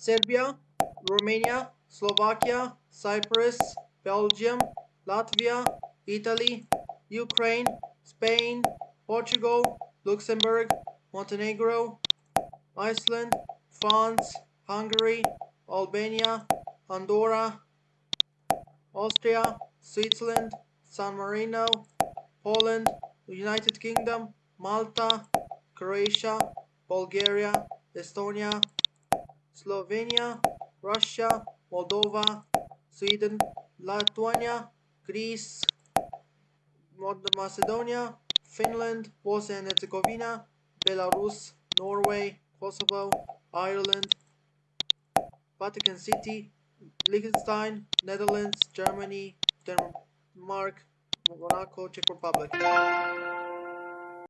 Serbia, Romania, Slovakia, Cyprus, Belgium, Latvia, Italy, Ukraine, Spain, Portugal, Luxembourg, Montenegro, Iceland, France, Hungary, Albania, Andorra, Austria, Switzerland, San Marino, Poland, United Kingdom, Malta, Croatia, Bulgaria, Estonia, Slovenia, Russia, Moldova, Sweden, Lithuania, Greece, Macedonia, Finland, Bosnia and Herzegovina, Belarus, Norway, Kosovo, Ireland, Vatican City, Liechtenstein, Netherlands, Germany, Denmark, Monaco, Czech Republic.